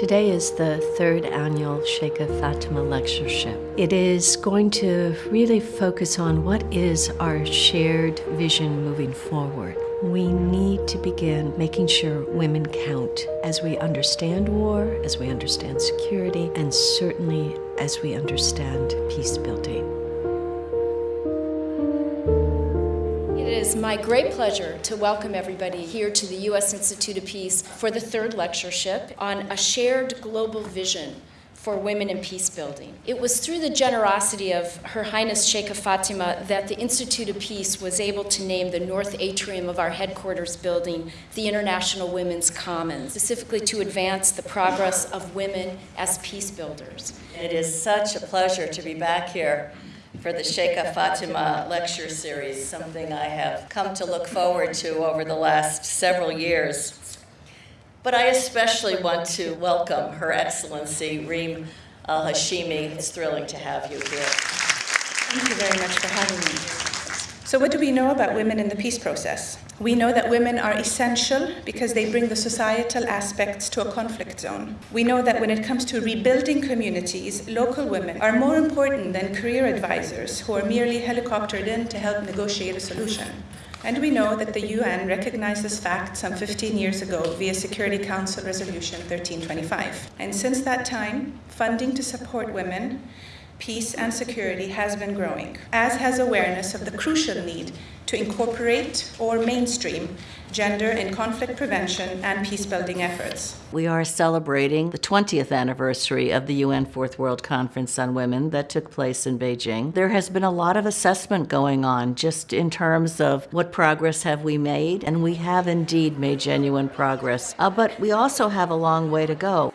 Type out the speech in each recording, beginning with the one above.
Today is the third annual Sheikha Fatima Lectureship. It is going to really focus on what is our shared vision moving forward. We need to begin making sure women count as we understand war, as we understand security, and certainly as we understand peace building. Is my great pleasure to welcome everybody here to the U.S. Institute of Peace for the third lectureship on a shared global vision for women in peace building. It was through the generosity of Her Highness Sheikha Fatima that the Institute of Peace was able to name the north atrium of our headquarters building the International Women's Commons, specifically to advance the progress of women as peace builders. It is such a pleasure to be back here for the Sheikha Fatima lecture series, something I have come to look forward to over the last several years. But I especially want to welcome Her Excellency Reem Al Hashimi. It's thrilling to have you here. Thank you very much for having me. So, what do we know about women in the peace process? We know that women are essential because they bring the societal aspects to a conflict zone. We know that when it comes to rebuilding communities, local women are more important than career advisors who are merely helicoptered in to help negotiate a solution. And we know that the UN recognized this fact some 15 years ago via Security Council Resolution 1325. And since that time, funding to support women, peace, and security has been growing, as has awareness of the crucial need to incorporate or mainstream gender in conflict prevention and peace building efforts. We are celebrating the 20th anniversary of the UN Fourth World Conference on Women that took place in Beijing. There has been a lot of assessment going on just in terms of what progress have we made, and we have indeed made genuine progress. Uh, but we also have a long way to go.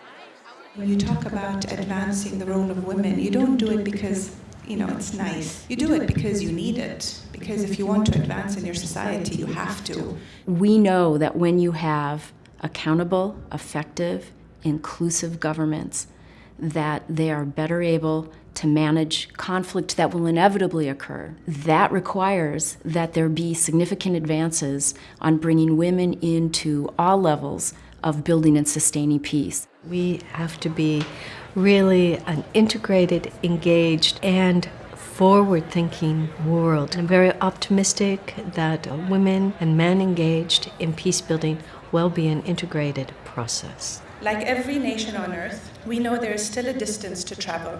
When you talk about advancing the role of women, you don't do it because you know it's nice. You do it because you need it. Because if you want to advance in your society, you have to. We know that when you have accountable, effective, inclusive governments, that they are better able to manage conflict that will inevitably occur. That requires that there be significant advances on bringing women into all levels of building and sustaining peace. We have to be really an integrated, engaged, and forward thinking world. I'm very optimistic that women and men engaged in peace building will be an integrated process. Like every nation on earth, we know there is still a distance to travel.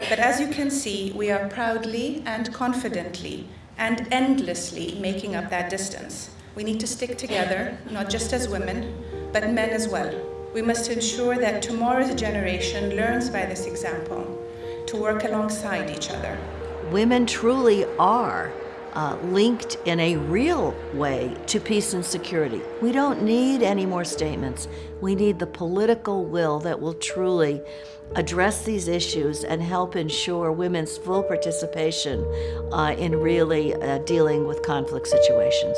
But as you can see, we are proudly and confidently and endlessly making up that distance. We need to stick together, not just as women, but men as well. We must ensure that tomorrow's generation learns by this example to work alongside each other. Women truly are uh, linked in a real way to peace and security. We don't need any more statements. We need the political will that will truly address these issues and help ensure women's full participation uh, in really uh, dealing with conflict situations.